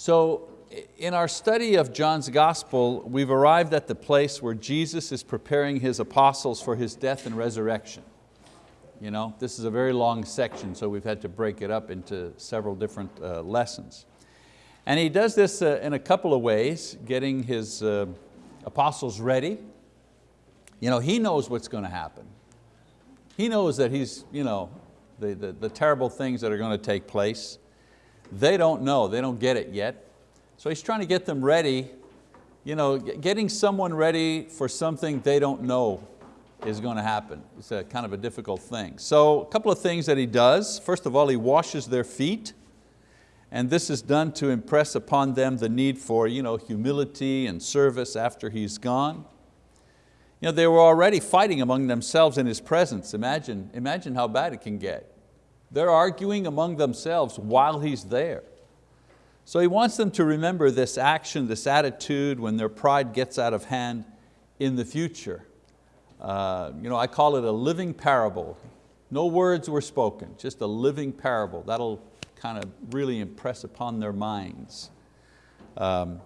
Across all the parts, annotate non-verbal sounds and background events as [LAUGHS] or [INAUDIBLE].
So in our study of John's gospel, we've arrived at the place where Jesus is preparing His apostles for His death and resurrection. You know, this is a very long section, so we've had to break it up into several different uh, lessons. And He does this uh, in a couple of ways, getting His uh, apostles ready. You know, He knows what's going to happen. He knows that He's, you know, the, the, the terrible things that are going to take place. They don't know, they don't get it yet. So he's trying to get them ready, you know, getting someone ready for something they don't know is going to happen. It's a kind of a difficult thing. So a couple of things that he does. First of all, he washes their feet. And this is done to impress upon them the need for you know, humility and service after he's gone. You know, they were already fighting among themselves in his presence. Imagine, imagine how bad it can get. They're arguing among themselves while he's there. So he wants them to remember this action, this attitude when their pride gets out of hand in the future. Uh, you know, I call it a living parable. No words were spoken, just a living parable. That'll kind of really impress upon their minds um,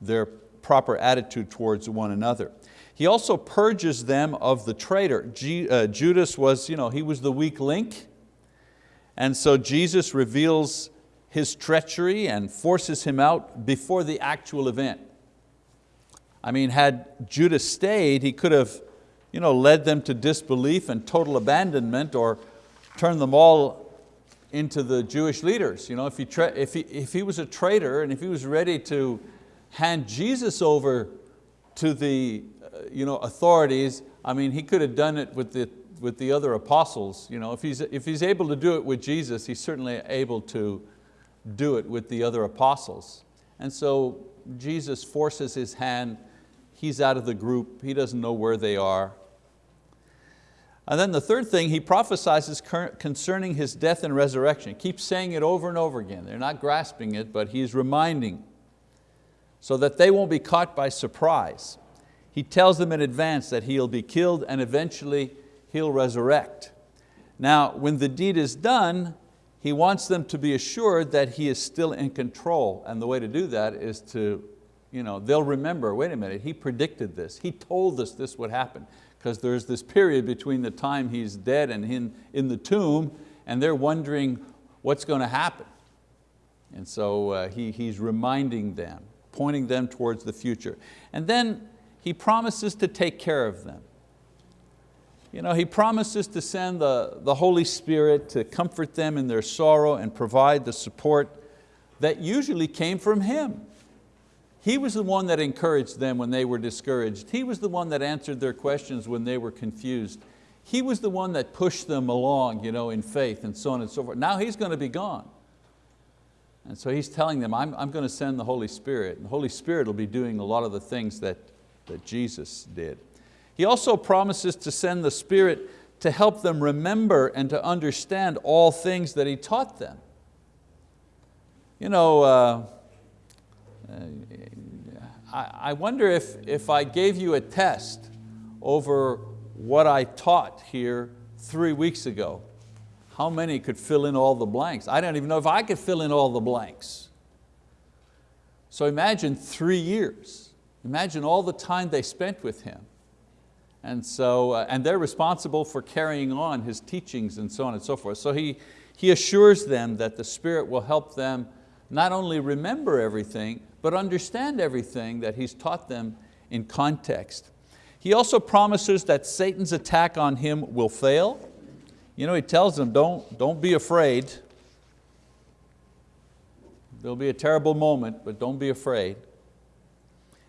their proper attitude towards one another. He also purges them of the traitor. G, uh, Judas was, you know, he was the weak link, and so Jesus reveals his treachery and forces him out before the actual event. I mean, had Judas stayed, he could have you know, led them to disbelief and total abandonment or turned them all into the Jewish leaders. You know, if, he if, he, if he was a traitor and if he was ready to hand Jesus over to the uh, you know, authorities, I mean, he could have done it with the, with the other apostles. You know, if, he's, if he's able to do it with Jesus, he's certainly able to do it with the other apostles. And so Jesus forces his hand, he's out of the group, he doesn't know where they are. And then the third thing, he prophesies concerning his death and resurrection. Keeps saying it over and over again. They're not grasping it, but he's reminding so that they won't be caught by surprise. He tells them in advance that he'll be killed and eventually he'll resurrect. Now, when the deed is done, he wants them to be assured that he is still in control. And the way to do that is to, you know, they'll remember, wait a minute, he predicted this. He told us this would happen because there's this period between the time he's dead and in, in the tomb and they're wondering what's going to happen. And so uh, he, he's reminding them, pointing them towards the future. And then he promises to take care of them. You know, he promises to send the, the Holy Spirit to comfort them in their sorrow and provide the support that usually came from Him. He was the one that encouraged them when they were discouraged. He was the one that answered their questions when they were confused. He was the one that pushed them along you know, in faith and so on and so forth. Now He's going to be gone. And so He's telling them, I'm, I'm going to send the Holy Spirit. And the Holy Spirit will be doing a lot of the things that, that Jesus did. He also promises to send the Spirit to help them remember and to understand all things that He taught them. You know, uh, I wonder if, if I gave you a test over what I taught here three weeks ago, how many could fill in all the blanks? I don't even know if I could fill in all the blanks. So imagine three years. Imagine all the time they spent with him. And, so, uh, and they're responsible for carrying on his teachings and so on and so forth. So he, he assures them that the Spirit will help them not only remember everything, but understand everything that he's taught them in context. He also promises that Satan's attack on him will fail. You know, he tells them, don't, don't be afraid. There'll be a terrible moment, but don't be afraid.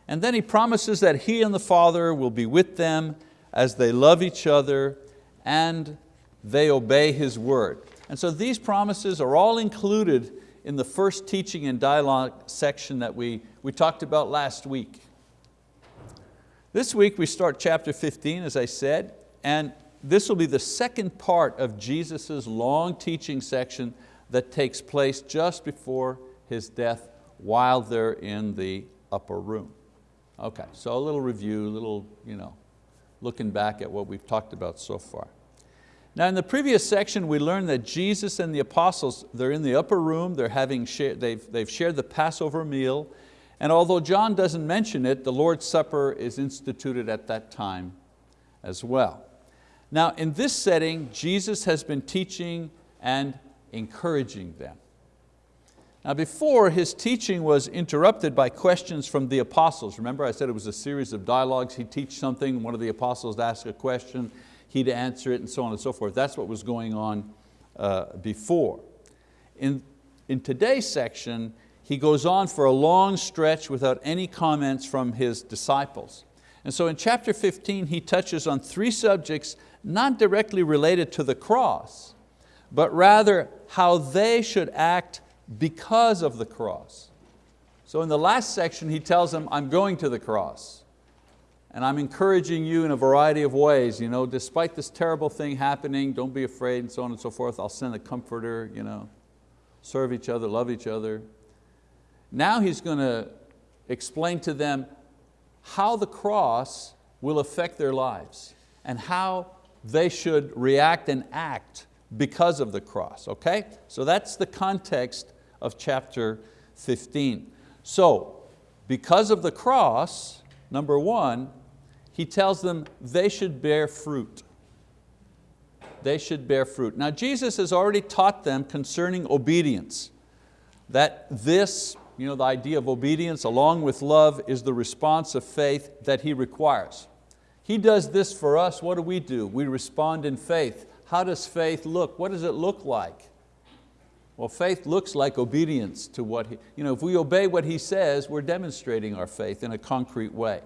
And then he promises that he and the Father will be with them as they love each other and they obey His word. And so these promises are all included in the first teaching and dialogue section that we, we talked about last week. This week we start chapter 15, as I said, and this will be the second part of Jesus' long teaching section that takes place just before His death while they're in the upper room. Okay, so a little review, a little, you know, looking back at what we've talked about so far. Now in the previous section we learned that Jesus and the apostles, they're in the upper room, they're having shared, they've, they've shared the Passover meal, and although John doesn't mention it, the Lord's Supper is instituted at that time as well. Now in this setting, Jesus has been teaching and encouraging them. Now before, his teaching was interrupted by questions from the apostles. Remember I said it was a series of dialogues. He'd teach something, one of the apostles asked a question, he'd answer it and so on and so forth. That's what was going on uh, before. In, in today's section, he goes on for a long stretch without any comments from his disciples. And so in chapter 15, he touches on three subjects not directly related to the cross, but rather how they should act because of the cross. So in the last section, he tells them, I'm going to the cross. And I'm encouraging you in a variety of ways. You know, despite this terrible thing happening, don't be afraid and so on and so forth. I'll send a comforter, you know, serve each other, love each other. Now he's going to explain to them how the cross will affect their lives and how they should react and act because of the cross, okay? So that's the context of chapter 15. So, because of the cross, number one, he tells them they should bear fruit. They should bear fruit. Now Jesus has already taught them concerning obedience, that this, you know, the idea of obedience along with love is the response of faith that He requires. He does this for us, what do we do? We respond in faith. How does faith look? What does it look like? Well, faith looks like obedience to what He, you know, if we obey what He says, we're demonstrating our faith in a concrete way.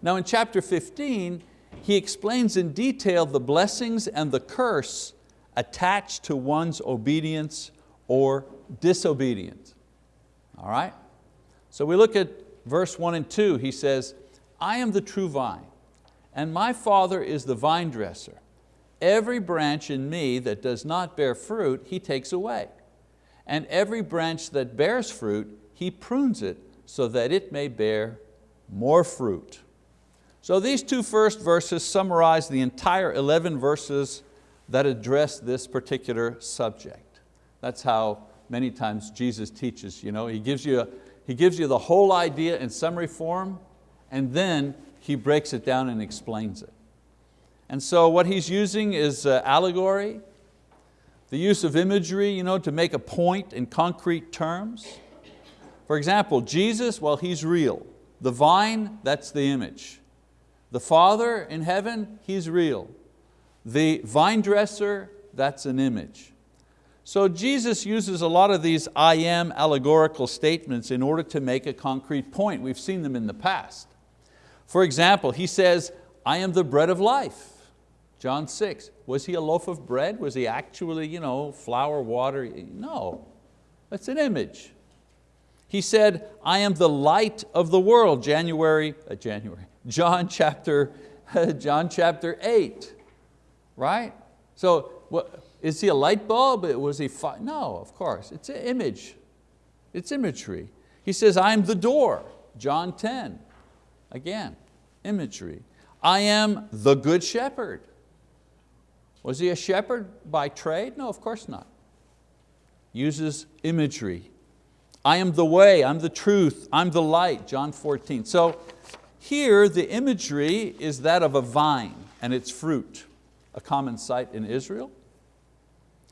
Now in chapter 15, he explains in detail the blessings and the curse attached to one's obedience or disobedience. All right? So we look at verse one and two, he says, I am the true vine, and my Father is the vine dresser. Every branch in me that does not bear fruit, He takes away and every branch that bears fruit, he prunes it so that it may bear more fruit. So these two first verses summarize the entire 11 verses that address this particular subject. That's how many times Jesus teaches. You know, he, gives you, he gives you the whole idea in summary form and then He breaks it down and explains it. And so what He's using is uh, allegory, the use of imagery you know, to make a point in concrete terms. For example, Jesus, well, He's real. The vine, that's the image. The Father in heaven, He's real. The vine dresser, that's an image. So Jesus uses a lot of these I am allegorical statements in order to make a concrete point. We've seen them in the past. For example, He says, I am the bread of life. John 6, was he a loaf of bread? Was he actually you know, flour, water? No, that's an image. He said, I am the light of the world, January, uh, January, [LAUGHS] John chapter, [LAUGHS] John chapter 8, right? So what, is he a light bulb? Was he, no, of course, it's an image. It's imagery. He says, I am the door, John 10, again, imagery. I am the good shepherd, was he a shepherd by trade? No, of course not. Uses imagery. I am the way, I'm the truth, I'm the light, John 14. So here the imagery is that of a vine and its fruit, a common sight in Israel.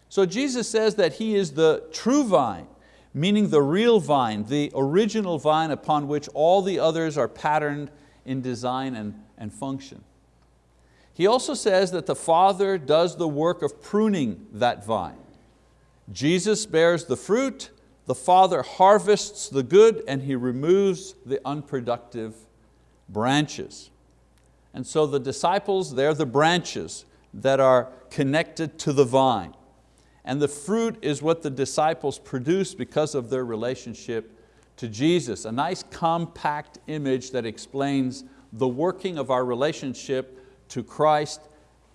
So Jesus says that He is the true vine, meaning the real vine, the original vine upon which all the others are patterned in design and, and function. He also says that the Father does the work of pruning that vine. Jesus bears the fruit, the Father harvests the good, and He removes the unproductive branches. And so the disciples, they're the branches that are connected to the vine. And the fruit is what the disciples produce because of their relationship to Jesus. A nice compact image that explains the working of our relationship to Christ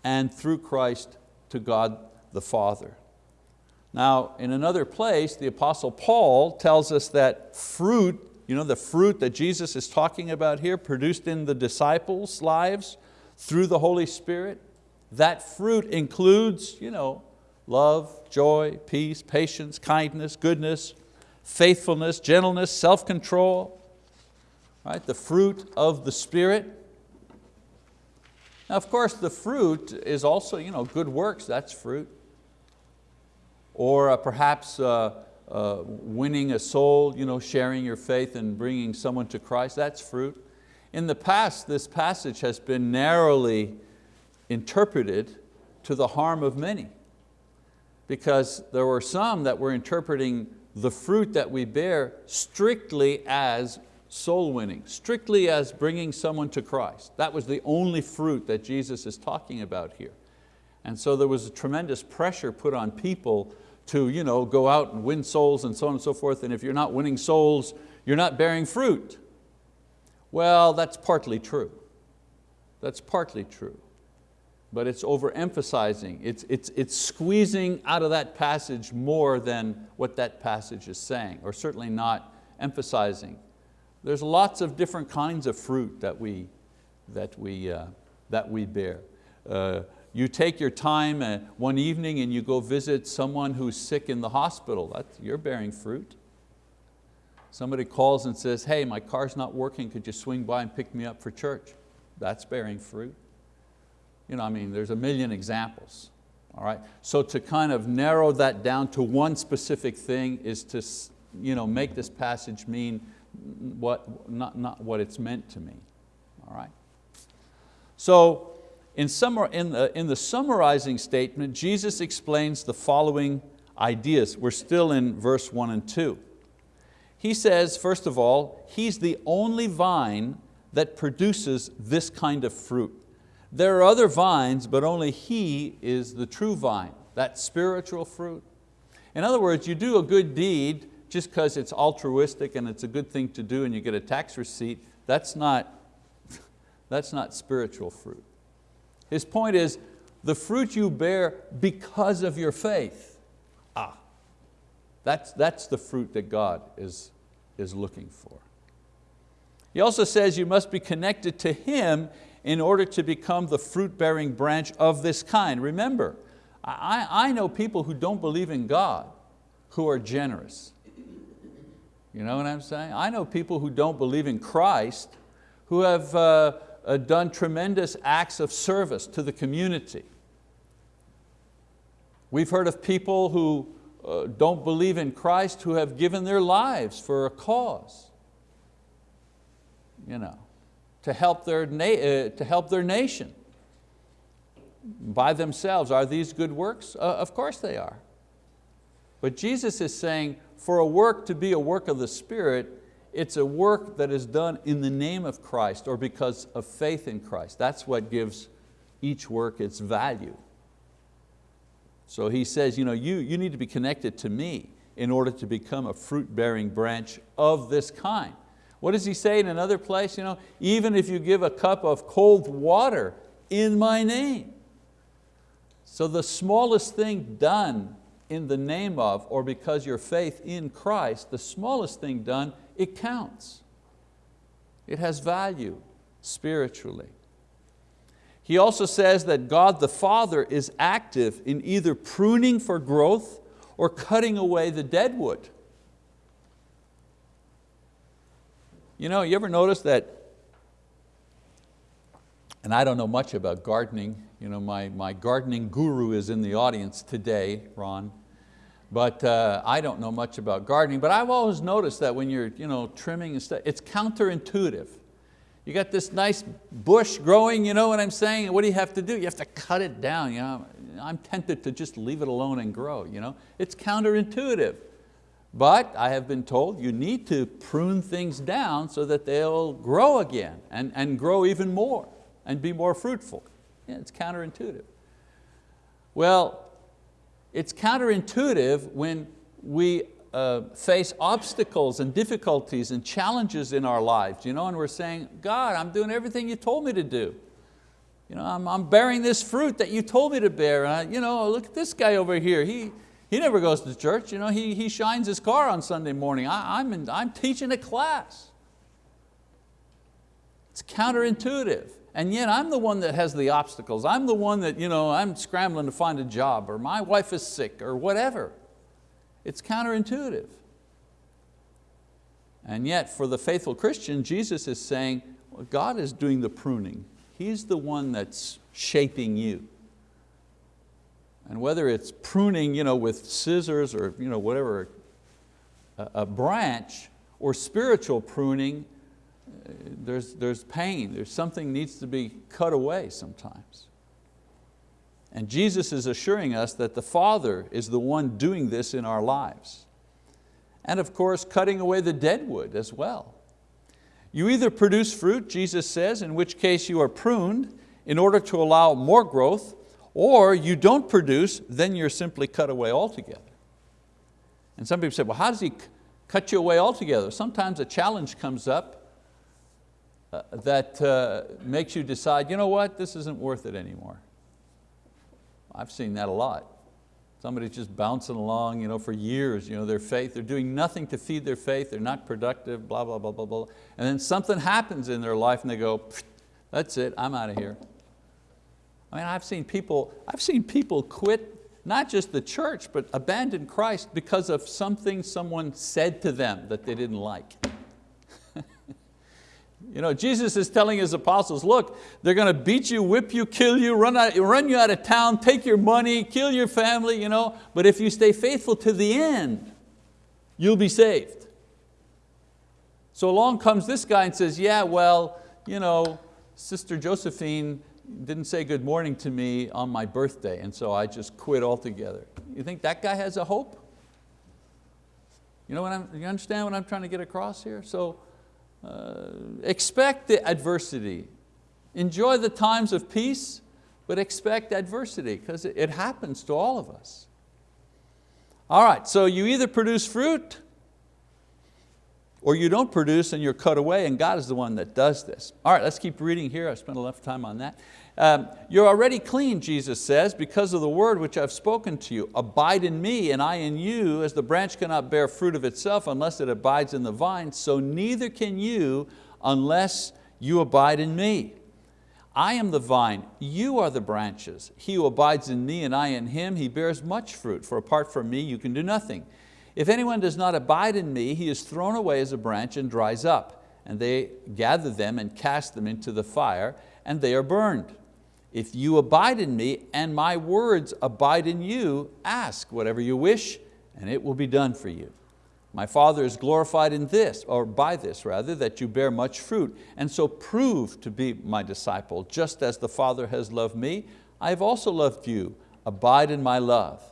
and through Christ to God the Father. Now, in another place, the Apostle Paul tells us that fruit, you know, the fruit that Jesus is talking about here, produced in the disciples' lives through the Holy Spirit, That fruit includes you know, love, joy, peace, patience, kindness, goodness, faithfulness, gentleness, self-control, right? the fruit of the Spirit. Now of course the fruit is also you know, good works, that's fruit. Or uh, perhaps uh, uh, winning a soul, you know, sharing your faith and bringing someone to Christ, that's fruit. In the past, this passage has been narrowly interpreted to the harm of many because there were some that were interpreting the fruit that we bear strictly as soul winning, strictly as bringing someone to Christ. That was the only fruit that Jesus is talking about here. And so there was a tremendous pressure put on people to you know, go out and win souls and so on and so forth, and if you're not winning souls, you're not bearing fruit. Well, that's partly true. That's partly true. But it's overemphasizing, it's, it's, it's squeezing out of that passage more than what that passage is saying, or certainly not emphasizing. There's lots of different kinds of fruit that we, that we, uh, that we bear. Uh, you take your time uh, one evening and you go visit someone who's sick in the hospital, That's, you're bearing fruit. Somebody calls and says, hey, my car's not working, could you swing by and pick me up for church? That's bearing fruit. You know, I mean, there's a million examples. All right? So to kind of narrow that down to one specific thing is to you know, make this passage mean what, not, not what it's meant to mean. All right? So in, summar, in, the, in the summarizing statement, Jesus explains the following ideas. We're still in verse one and two. He says, first of all, He's the only vine that produces this kind of fruit. There are other vines, but only He is the true vine, that spiritual fruit. In other words, you do a good deed just because it's altruistic and it's a good thing to do and you get a tax receipt, that's not, [LAUGHS] that's not spiritual fruit. His point is, the fruit you bear because of your faith. Ah, that's, that's the fruit that God is, is looking for. He also says you must be connected to Him in order to become the fruit-bearing branch of this kind. Remember, I, I know people who don't believe in God who are generous. You know what I'm saying? I know people who don't believe in Christ who have uh, uh, done tremendous acts of service to the community. We've heard of people who uh, don't believe in Christ who have given their lives for a cause, you know, to help their, uh, to help their nation by themselves. Are these good works? Uh, of course they are. But Jesus is saying, for a work to be a work of the Spirit, it's a work that is done in the name of Christ or because of faith in Christ. That's what gives each work its value. So he says, you, know, you, you need to be connected to me in order to become a fruit-bearing branch of this kind. What does he say in another place? You know, even if you give a cup of cold water in my name. So the smallest thing done in the name of or because your faith in Christ, the smallest thing done it counts. It has value spiritually. He also says that God the Father is active in either pruning for growth or cutting away the dead wood. You know, you ever notice that, and I don't know much about gardening, you know, my, my gardening guru is in the audience today, Ron, but uh, I don't know much about gardening, but I've always noticed that when you're you know, trimming and stuff, it's counterintuitive. You got this nice bush growing, you know what I'm saying? What do you have to do? You have to cut it down. You know? I'm tempted to just leave it alone and grow. You know? It's counterintuitive. But I have been told you need to prune things down so that they'll grow again and, and grow even more and be more fruitful. Yeah, it's counterintuitive. Well, it's counterintuitive when we uh, face obstacles and difficulties and challenges in our lives, you know, and we're saying, God, I'm doing everything you told me to do. You know, I'm, I'm bearing this fruit that you told me to bear. I, you know, look at this guy over here. He, he never goes to church. You know, he, he shines his car on Sunday morning. I, I'm, in, I'm teaching a class. It's counterintuitive. And yet I'm the one that has the obstacles. I'm the one that, you know, I'm scrambling to find a job or my wife is sick or whatever. It's counterintuitive. And yet for the faithful Christian, Jesus is saying, well, God is doing the pruning. He's the one that's shaping you. And whether it's pruning you know, with scissors or you know, whatever, a, a branch, or spiritual pruning, there's, there's pain, there's something needs to be cut away sometimes. And Jesus is assuring us that the Father is the one doing this in our lives. And of course, cutting away the dead wood as well. You either produce fruit, Jesus says, in which case you are pruned in order to allow more growth, or you don't produce, then you're simply cut away altogether. And some people say, well, how does He cut you away altogether? Sometimes a challenge comes up that uh, makes you decide, you know what, this isn't worth it anymore. I've seen that a lot. Somebody's just bouncing along you know, for years, you know, their faith, they're doing nothing to feed their faith, they're not productive, blah, blah, blah, blah, blah. And then something happens in their life and they go, that's it, I'm out of here. I mean, I've seen people, I've seen people quit not just the church, but abandon Christ because of something someone said to them that they didn't like. You know, Jesus is telling His apostles, look, they're going to beat you, whip you, kill you, run, out, run you out of town, take your money, kill your family, you know, but if you stay faithful to the end, you'll be saved. So along comes this guy and says, yeah, well, you know, Sister Josephine didn't say good morning to me on my birthday, and so I just quit altogether. You think that guy has a hope? You, know what I'm, you understand what I'm trying to get across here? So uh, expect the adversity. Enjoy the times of peace, but expect adversity because it, it happens to all of us. All right, so you either produce fruit or you don't produce and you're cut away and God is the one that does this. All right, let's keep reading here. I spent enough time on that. Um, you're already clean, Jesus says, because of the word which I've spoken to you. Abide in me and I in you, as the branch cannot bear fruit of itself unless it abides in the vine, so neither can you unless you abide in me. I am the vine, you are the branches. He who abides in me and I in him, he bears much fruit, for apart from me you can do nothing. If anyone does not abide in me, he is thrown away as a branch and dries up, and they gather them and cast them into the fire, and they are burned. If you abide in me and my words abide in you, ask whatever you wish and it will be done for you. My Father is glorified in this, or by this rather, that you bear much fruit, and so prove to be my disciple. Just as the Father has loved me, I have also loved you. Abide in my love.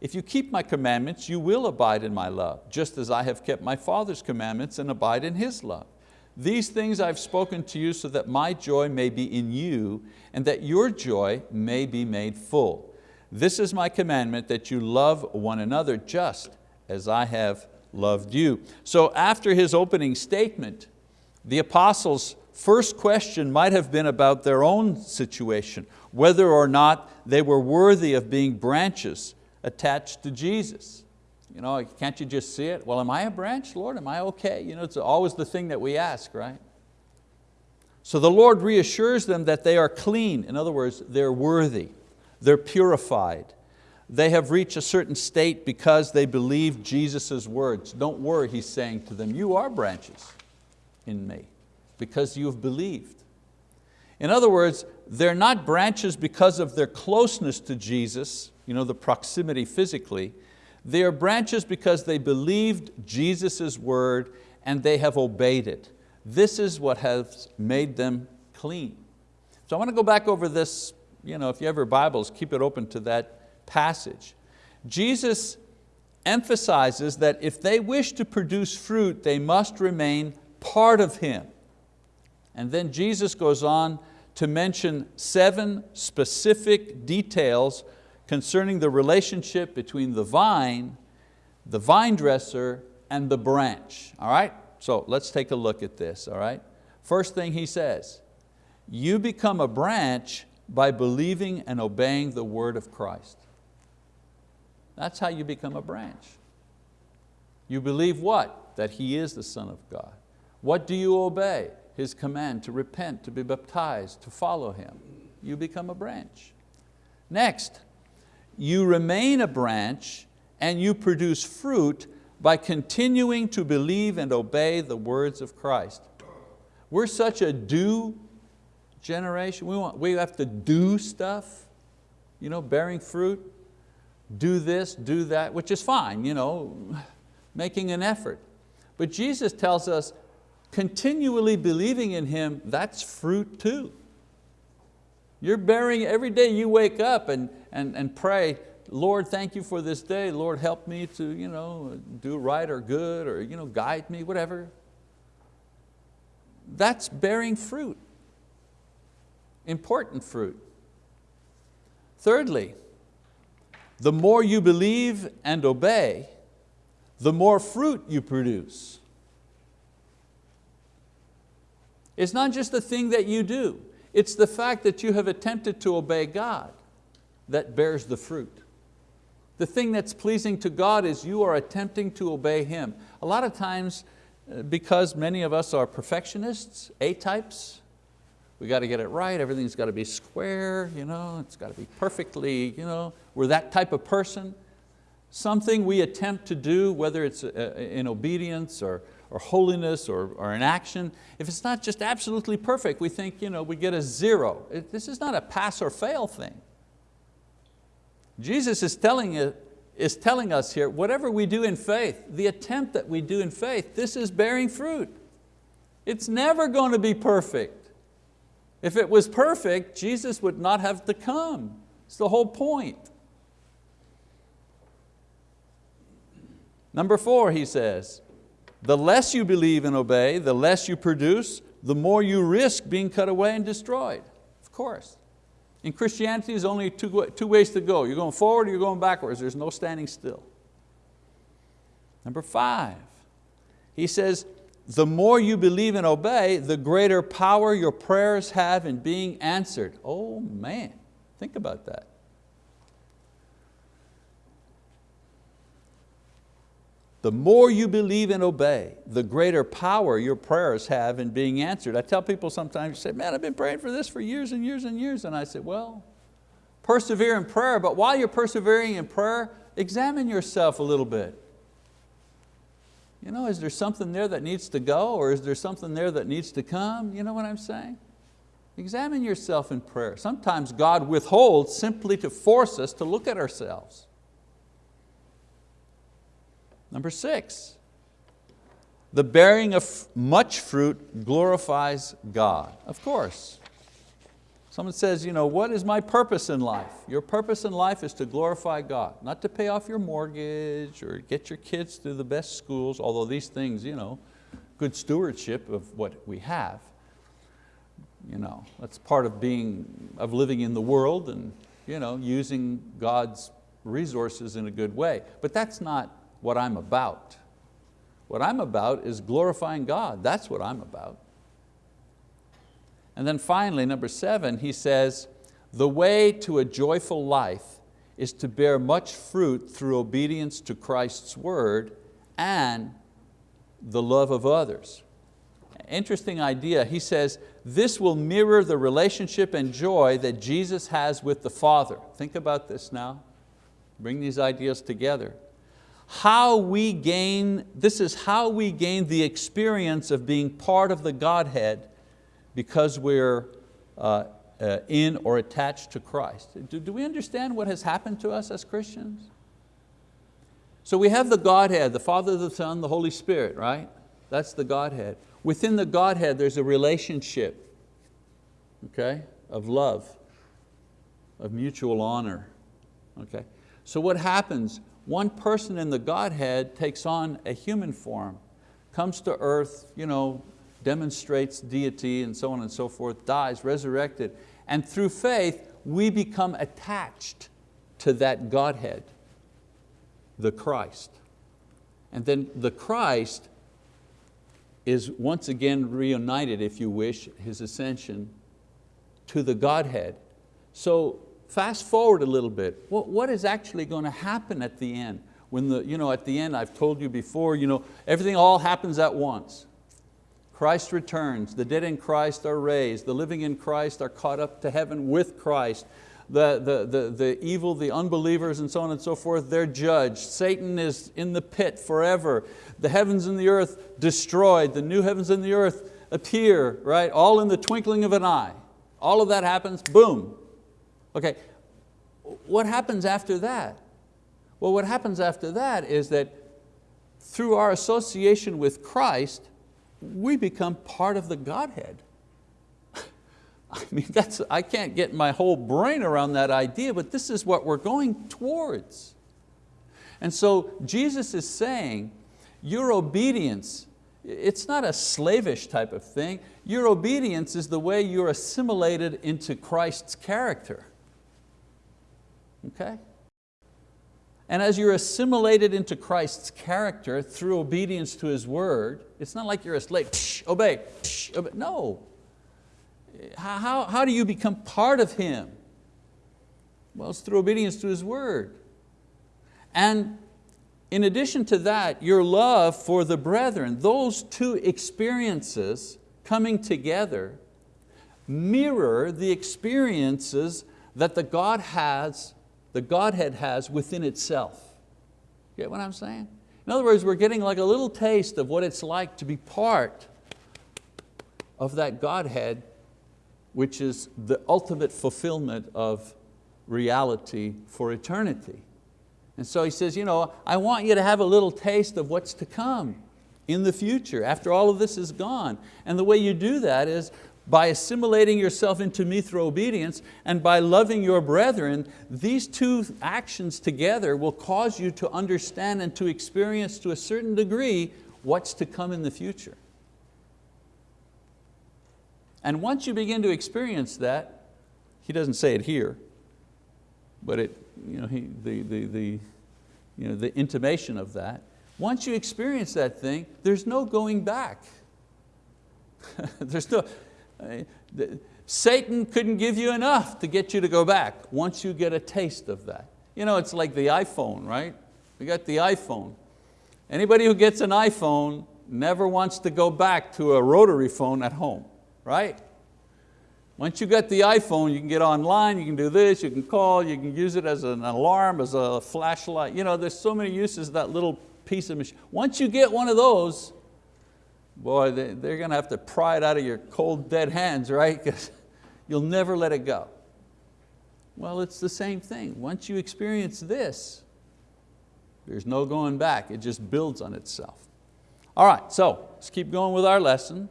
If you keep my commandments, you will abide in my love, just as I have kept my Father's commandments and abide in His love. These things I've spoken to you so that my joy may be in you and that your joy may be made full. This is my commandment that you love one another just as I have loved you. So after his opening statement, the apostles' first question might have been about their own situation, whether or not they were worthy of being branches attached to Jesus. You know, can't you just see it? Well, am I a branch, Lord? Am I okay? You know, it's always the thing that we ask, right? So the Lord reassures them that they are clean. In other words, they're worthy, they're purified. They have reached a certain state because they believe Jesus' words. Don't worry, He's saying to them, you are branches in me because you've believed. In other words, they're not branches because of their closeness to Jesus, you know, the proximity physically, they are branches because they believed Jesus' word and they have obeyed it. This is what has made them clean. So I want to go back over this, you know, if you have your Bibles, keep it open to that passage. Jesus emphasizes that if they wish to produce fruit, they must remain part of Him. And then Jesus goes on to mention seven specific details concerning the relationship between the vine, the vine dresser, and the branch. All right, so let's take a look at this. All right, first thing he says, you become a branch by believing and obeying the word of Christ. That's how you become a branch. You believe what? That He is the Son of God. What do you obey? His command to repent, to be baptized, to follow Him. You become a branch. Next, you remain a branch and you produce fruit by continuing to believe and obey the words of Christ. We're such a do generation. We, want, we have to do stuff, you know, bearing fruit, do this, do that, which is fine, you know, [SIGHS] making an effort. But Jesus tells us, continually believing in Him, that's fruit too. You're bearing, every day you wake up and, and, and pray, Lord, thank you for this day. Lord, help me to you know, do right or good or you know, guide me, whatever. That's bearing fruit, important fruit. Thirdly, the more you believe and obey, the more fruit you produce. It's not just the thing that you do, it's the fact that you have attempted to obey God that bears the fruit. The thing that's pleasing to God is you are attempting to obey Him. A lot of times, uh, because many of us are perfectionists, A-types, we got to get it right, everything's got to be square, you know, it's got to be perfectly, you know, we're that type of person. Something we attempt to do, whether it's uh, in obedience or, or holiness or, or in action, if it's not just absolutely perfect, we think you know, we get a zero. This is not a pass or fail thing. Jesus is telling, is telling us here, whatever we do in faith, the attempt that we do in faith, this is bearing fruit. It's never going to be perfect. If it was perfect, Jesus would not have to come. It's the whole point. Number four, he says, the less you believe and obey, the less you produce, the more you risk being cut away and destroyed. Of course. In Christianity, there's only two, two ways to go. You're going forward or you're going backwards. There's no standing still. Number five, he says, the more you believe and obey, the greater power your prayers have in being answered. Oh man, think about that. The more you believe and obey, the greater power your prayers have in being answered. I tell people sometimes, you say, man, I've been praying for this for years and years and years. And I say, well, persevere in prayer, but while you're persevering in prayer, examine yourself a little bit. You know, is there something there that needs to go or is there something there that needs to come? You know what I'm saying? Examine yourself in prayer. Sometimes God withholds simply to force us to look at ourselves. Number six, the bearing of much fruit glorifies God. Of course. Someone says, you know, what is my purpose in life? Your purpose in life is to glorify God, not to pay off your mortgage or get your kids to the best schools, although these things, you know, good stewardship of what we have. You know, that's part of being, of living in the world and you know, using God's resources in a good way. But that's not what I'm about. What I'm about is glorifying God. That's what I'm about. And then finally, number seven, he says, the way to a joyful life is to bear much fruit through obedience to Christ's word and the love of others. Interesting idea, he says, this will mirror the relationship and joy that Jesus has with the Father. Think about this now. Bring these ideas together how we gain, this is how we gain the experience of being part of the Godhead because we're uh, uh, in or attached to Christ. Do, do we understand what has happened to us as Christians? So we have the Godhead, the Father, the Son, the Holy Spirit, right? That's the Godhead. Within the Godhead there's a relationship, okay, of love, of mutual honor, okay? So what happens? One person in the Godhead takes on a human form, comes to earth, you know, demonstrates deity and so on and so forth, dies, resurrected. And through faith, we become attached to that Godhead, the Christ. And then the Christ is once again reunited, if you wish, his ascension to the Godhead. So fast forward a little bit. What, what is actually going to happen at the end? When the, you know, at the end, I've told you before, you know, everything all happens at once. Christ returns, the dead in Christ are raised, the living in Christ are caught up to heaven with Christ, the, the, the, the evil, the unbelievers and so on and so forth, they're judged. Satan is in the pit forever. The heavens and the earth destroyed, the new heavens and the earth appear, right? All in the twinkling of an eye. All of that happens, boom. Okay, what happens after that? Well, what happens after that is that through our association with Christ, we become part of the Godhead. [LAUGHS] I mean, that's, I can't get my whole brain around that idea, but this is what we're going towards. And so Jesus is saying, your obedience, it's not a slavish type of thing. Your obedience is the way you're assimilated into Christ's character. Okay? And as you're assimilated into Christ's character through obedience to His word, it's not like you're a slave, psh, obey, psh, obey. no. How, how do you become part of Him? Well, it's through obedience to His word. And in addition to that, your love for the brethren, those two experiences coming together mirror the experiences that the God has the Godhead has within itself. Get what I'm saying? In other words, we're getting like a little taste of what it's like to be part of that Godhead, which is the ultimate fulfillment of reality for eternity. And so he says, you know, I want you to have a little taste of what's to come in the future, after all of this is gone. And the way you do that is by assimilating yourself into me through obedience and by loving your brethren, these two actions together will cause you to understand and to experience to a certain degree what's to come in the future. And once you begin to experience that, he doesn't say it here, but it, you know, he, the, the, the, you know, the intimation of that, once you experience that thing, there's no going back. [LAUGHS] there's no, Uh, Satan couldn't give you enough to get you to go back once you get a taste of that. You know, it's like the iPhone, right? We got the iPhone. Anybody who gets an iPhone never wants to go back to a rotary phone at home, right? Once you get the iPhone, you can get online, you can do this, you can call, you can use it as an alarm, as a flashlight. You know, there's so many uses that little piece of machine. Once you get one of those, boy, they, they're going to have to pry it out of your cold, dead hands, right? [LAUGHS] Because you'll never let it go. Well, it's the same thing. Once you experience this, there's no going back. It just builds on itself. All right, so let's keep going with our lesson.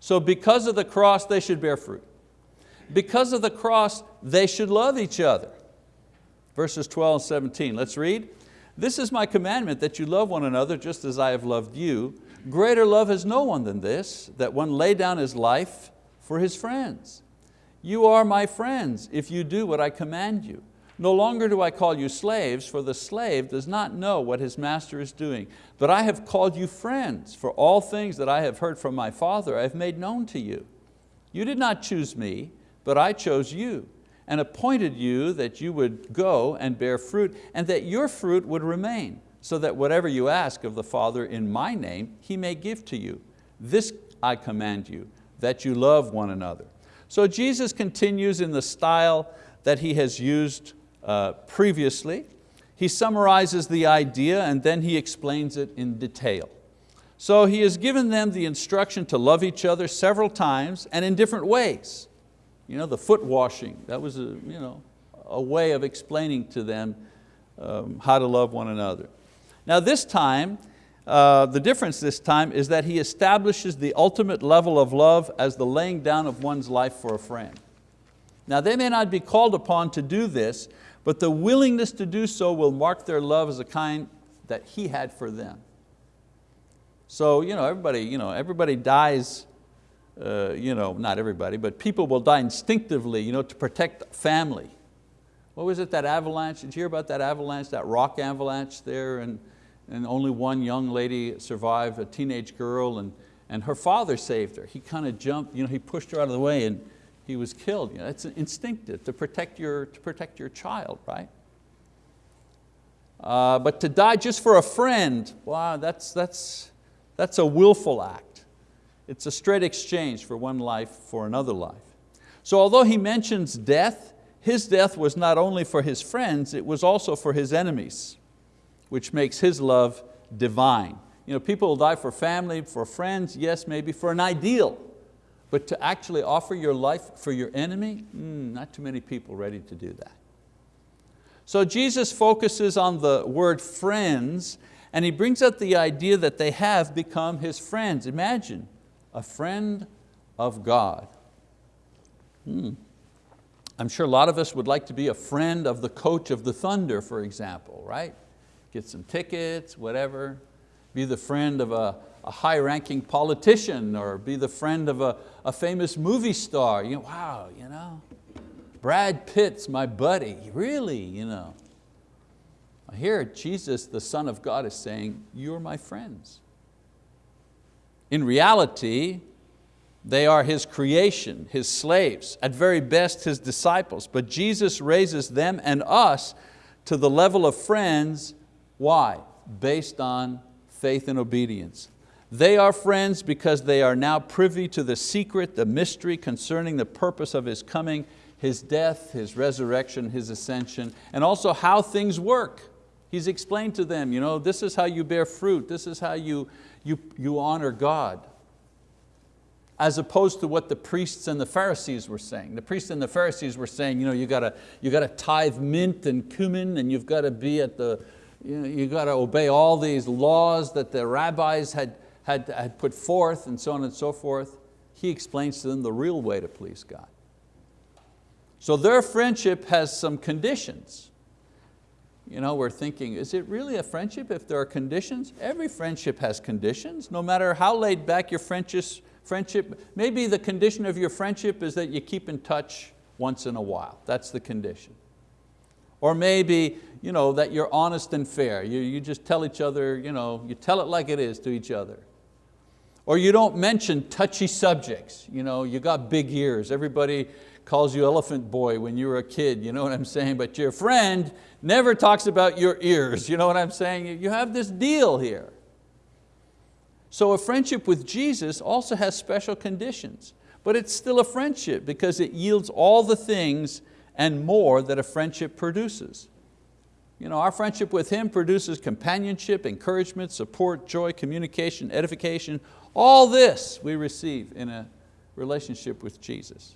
So because of the cross, they should bear fruit. Because of the cross, they should love each other. Verses 12 and 17, let's read. This is my commandment that you love one another just as I have loved you. Greater love has no one than this, that one lay down his life for his friends. You are my friends if you do what I command you. No longer do I call you slaves, for the slave does not know what his master is doing. But I have called you friends, for all things that I have heard from my Father I have made known to you. You did not choose me, but I chose you, and appointed you that you would go and bear fruit, and that your fruit would remain so that whatever you ask of the Father in my name, He may give to you. This I command you, that you love one another. So Jesus continues in the style that He has used uh, previously. He summarizes the idea and then He explains it in detail. So He has given them the instruction to love each other several times and in different ways. You know, the foot washing, that was a, you know, a way of explaining to them um, how to love one another. Now this time, uh, the difference this time is that he establishes the ultimate level of love as the laying down of one's life for a friend. Now they may not be called upon to do this, but the willingness to do so will mark their love as a kind that he had for them. So you know, everybody, you know, everybody dies, uh, you know, not everybody, but people will die instinctively you know, to protect family. What was it, that avalanche? Did you hear about that avalanche, that rock avalanche there and and only one young lady survived, a teenage girl, and, and her father saved her. He kind of jumped, you know, he pushed her out of the way and he was killed. You know, it's instinctive to protect your, to protect your child, right? Uh, but to die just for a friend, wow, that's, that's, that's a willful act. It's a straight exchange for one life for another life. So although he mentions death, his death was not only for his friends, it was also for his enemies, which makes his love divine. You know, people will die for family, for friends, yes, maybe for an ideal, but to actually offer your life for your enemy, mm, not too many people ready to do that. So Jesus focuses on the word friends and he brings up the idea that they have become his friends. Imagine, a friend of God. Hmm. I'm sure a lot of us would like to be a friend of the coach of the Thunder, for example, right? Get some tickets, whatever. Be the friend of a, a high-ranking politician or be the friend of a, a famous movie star. You know, wow, you know, Brad Pitt's my buddy, really, you know. Here Jesus, the Son of God is saying, you're my friends. In reality, they are His creation, His slaves, at very best His disciples. But Jesus raises them and us to the level of friends. Why? Based on faith and obedience. They are friends because they are now privy to the secret, the mystery concerning the purpose of His coming, His death, His resurrection, His ascension, and also how things work. He's explained to them, you know, this is how you bear fruit, this is how you, you, you honor God. As opposed to what the priests and the Pharisees were saying. The priests and the Pharisees were saying, you know, you got to you got to tithe mint and cumin and you've got to be at the, you, know, you got to obey all these laws that the rabbis had, had, had put forth and so on and so forth. He explains to them the real way to please God. So their friendship has some conditions. You know, we're thinking, is it really a friendship if there are conditions? Every friendship has conditions, no matter how laid back your friendship. Maybe the condition of your friendship is that you keep in touch once in a while. That's the condition. Or maybe you know, that you're honest and fair. You, you just tell each other, you, know, you tell it like it is to each other. Or you don't mention touchy subjects. You, know, you got big ears. Everybody calls you elephant boy when you were a kid, you know what I'm saying? But your friend never talks about your ears, you know what I'm saying? You have this deal here. So a friendship with Jesus also has special conditions, but it's still a friendship because it yields all the things and more that a friendship produces. You know, our friendship with Him produces companionship, encouragement, support, joy, communication, edification. All this we receive in a relationship with Jesus.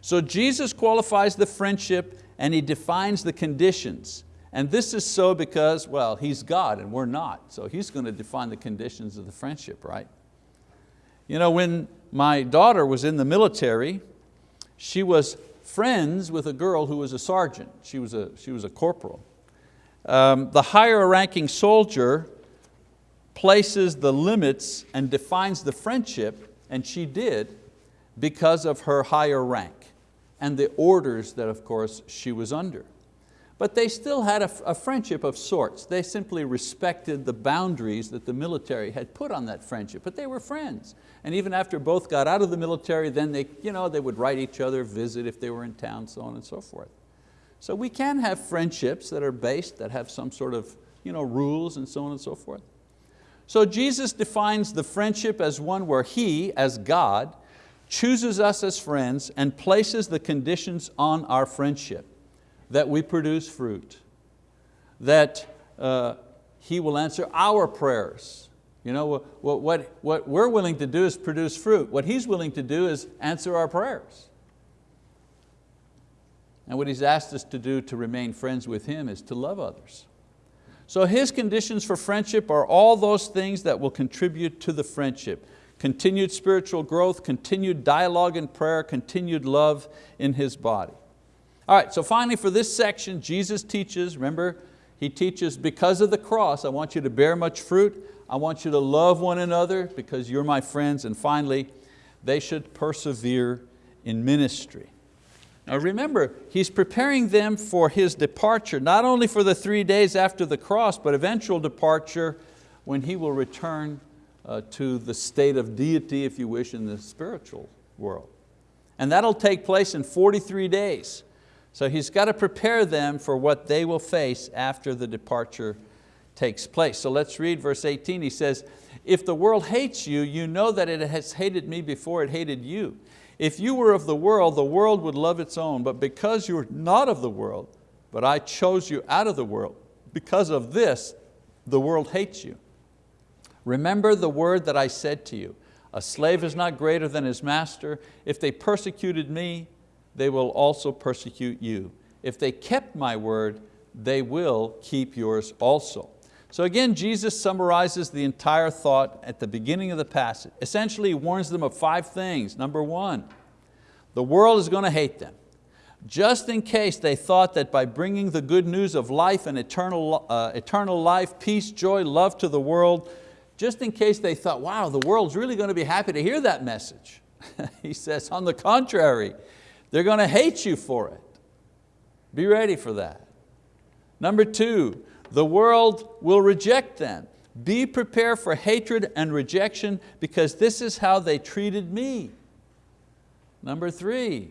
So Jesus qualifies the friendship and He defines the conditions. And this is so because, well, He's God and we're not. So He's going to define the conditions of the friendship, right? You know, when my daughter was in the military, she was friends with a girl who was a sergeant. She was a, she was a corporal. Um, the higher ranking soldier places the limits and defines the friendship, and she did, because of her higher rank and the orders that of course she was under. But they still had a, a, friendship of sorts. They simply respected the boundaries that the military had put on that friendship, but they were friends. And even after both got out of the military, then they, you know, they would write each other, visit if they were in town, so on and so forth. So we can have friendships that are based, that have some sort of you know, rules and so on and so forth. So Jesus defines the friendship as one where He, as God, chooses us as friends and places the conditions on our friendship, that we produce fruit, that uh, He will answer our prayers. You know, what, what, what we're willing to do is produce fruit. What He's willing to do is answer our prayers. And what He's asked us to do to remain friends with Him is to love others. So His conditions for friendship are all those things that will contribute to the friendship continued spiritual growth, continued dialogue and prayer, continued love in His body. All right, so finally for this section, Jesus teaches, remember, He teaches because of the cross, I want you to bear much fruit, I want you to love one another because you're my friends, and finally, they should persevere in ministry. Now remember, He's preparing them for His departure, not only for the three days after the cross, but eventual departure when He will return uh, to the state of deity, if you wish, in the spiritual world. And that'll take place in 43 days. So He's got to prepare them for what they will face after the departure takes place. So let's read verse 18. He says, If the world hates you, you know that it has hated me before it hated you. If you were of the world, the world would love its own, but because you are not of the world, but I chose you out of the world, because of this, the world hates you. Remember the word that I said to you, a slave is not greater than his master. If they persecuted me, they will also persecute you. If they kept my word, they will keep yours also. So again, Jesus summarizes the entire thought at the beginning of the passage. Essentially, he warns them of five things. Number one, the world is going to hate them. Just in case they thought that by bringing the good news of life and eternal, uh, eternal life, peace, joy, love to the world, just in case they thought, wow, the world's really going to be happy to hear that message. [LAUGHS] he says, on the contrary, they're going to hate you for it. Be ready for that. Number two, the world will reject them. Be prepared for hatred and rejection because this is how they treated me. Number three,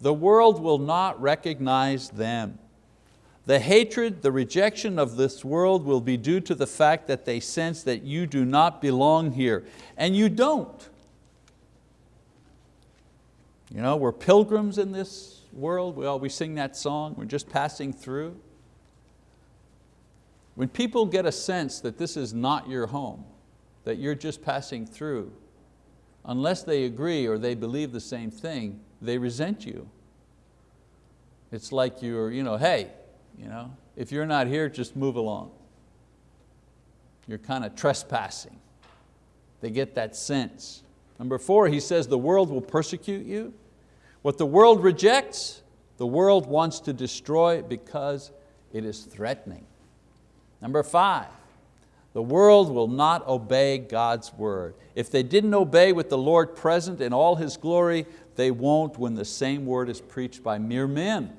the world will not recognize them. The hatred, the rejection of this world will be due to the fact that they sense that you do not belong here, and you don't. You know, we're pilgrims in this world, we always sing that song, we're just passing through. When people get a sense that this is not your home, that you're just passing through, unless they agree or they believe the same thing, they resent you. It's like you're, you know, hey, you know, if you're not here, just move along. You're kind of trespassing. They get that sense. Number four, he says the world will persecute you. What the world rejects, the world wants to destroy because it is threatening. Number five, the world will not obey God's word. If they didn't obey with the Lord present in all His glory, they won't when the same word is preached by mere men.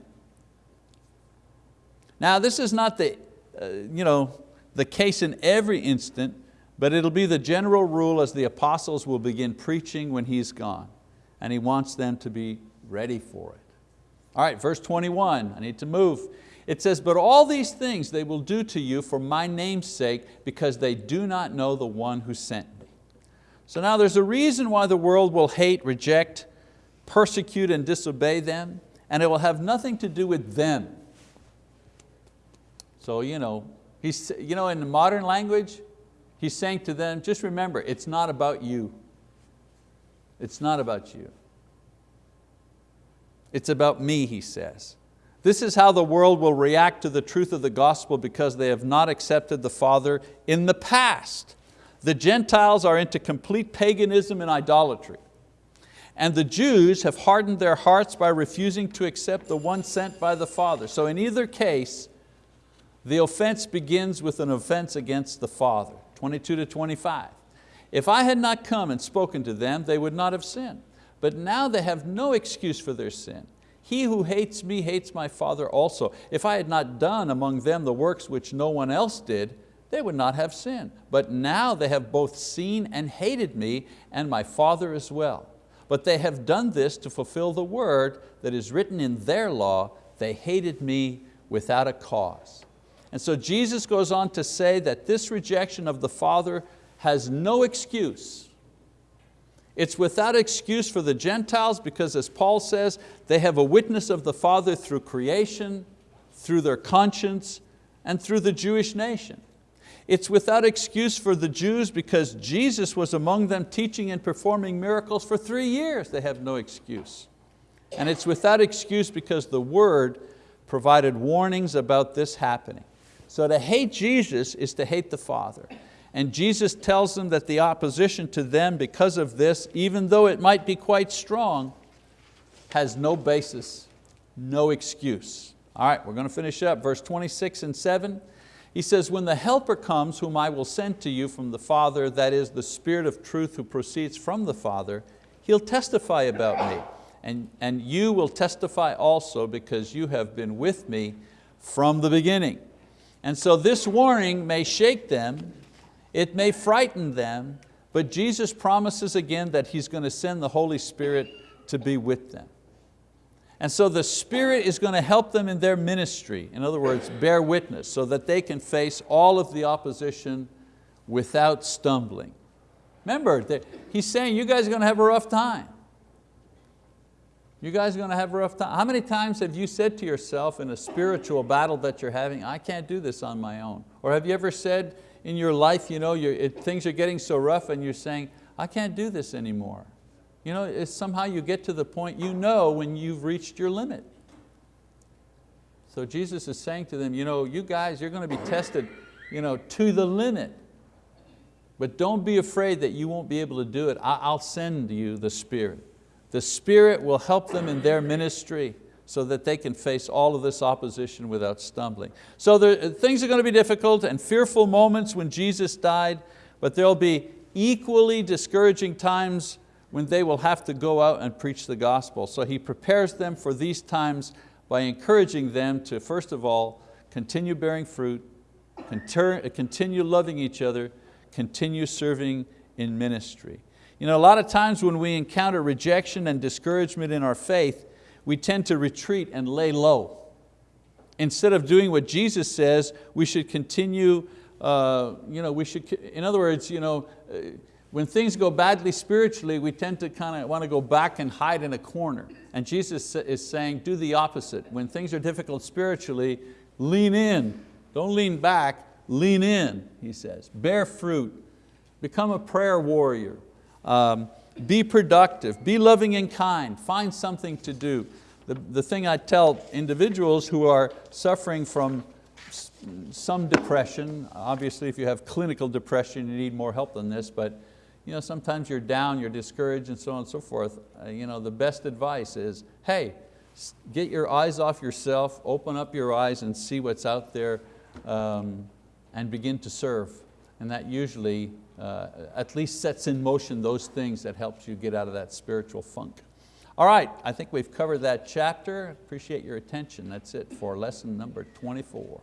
Now this is not the, uh, you know, the case in every instant, but it'll be the general rule as the apostles will begin preaching when He's gone. And He wants them to be ready for it. All right, verse 21, I need to move. It says, but all these things they will do to you for my name's sake because they do not know the one who sent me. So now there's a reason why the world will hate, reject, persecute and disobey them and it will have nothing to do with them. So you know, he's, you know, in the modern language, he's saying to them, just remember, it's not about you. It's not about you. It's about me, he says. This is how the world will react to the truth of the gospel because they have not accepted the Father in the past. The Gentiles are into complete paganism and idolatry. And the Jews have hardened their hearts by refusing to accept the one sent by the Father. So in either case, the offense begins with an offense against the Father, 22 to 25. If I had not come and spoken to them, they would not have sinned. But now they have no excuse for their sin. He who hates me hates my Father also. If I had not done among them the works which no one else did, they would not have sinned. But now they have both seen and hated me and my Father as well. But they have done this to fulfill the word that is written in their law, they hated me without a cause. And so Jesus goes on to say that this rejection of the Father has no excuse. It's without excuse for the Gentiles because as Paul says, they have a witness of the Father through creation, through their conscience, and through the Jewish nation. It's without excuse for the Jews because Jesus was among them teaching and performing miracles for three years. They have no excuse. And it's without excuse because the word provided warnings about this happening. So to hate Jesus is to hate the Father. And Jesus tells them that the opposition to them because of this, even though it might be quite strong, has no basis, no excuse. All right, we're going to finish up. Verse 26 and 7, he says, when the helper comes whom I will send to you from the Father, that is the Spirit of truth who proceeds from the Father, He'll testify about me. And, and you will testify also because you have been with me from the beginning. And so this warning may shake them, it may frighten them, but Jesus promises again that He's going to send the Holy Spirit to be with them. And so the Spirit is going to help them in their ministry, in other words, bear witness, so that they can face all of the opposition without stumbling. Remember, he's saying you guys are going to have a rough time. You guys are going to have a rough time. How many times have you said to yourself in a spiritual battle that you're having, I can't do this on my own? Or have you ever said in your life, you know, it, things are getting so rough and you're saying, I can't do this anymore. You know, somehow you get to the point you know when you've reached your limit. So Jesus is saying to them, you know, you guys, you're going to be tested you know, to the limit. But don't be afraid that you won't be able to do it. I'll send you the Spirit. The Spirit will help them in their ministry so that they can face all of this opposition without stumbling. So there, things are going to be difficult and fearful moments when Jesus died, but there'll be equally discouraging times when they will have to go out and preach the gospel. So He prepares them for these times by encouraging them to, first of all, continue bearing fruit, continue loving each other, continue serving in ministry. You know, a lot of times when we encounter rejection and discouragement in our faith, we tend to retreat and lay low. Instead of doing what Jesus says, we should continue, uh, you know, we should, in other words, you know, uh, when things go badly spiritually, we tend to kind of want to go back and hide in a corner. And Jesus is saying, do the opposite. When things are difficult spiritually, lean in. Don't lean back, lean in, he says. Bear fruit. Become a prayer warrior. Um, be productive, be loving and kind, find something to do. The, the thing I tell individuals who are suffering from some depression, obviously if you have clinical depression you need more help than this, but you know, sometimes you're down, you're discouraged and so on and so forth. Uh, you know, the best advice is, hey, get your eyes off yourself, open up your eyes and see what's out there um, and begin to serve. And that usually uh, at least sets in motion those things that helps you get out of that spiritual funk. All right, I think we've covered that chapter. Appreciate your attention. That's it for lesson number 24.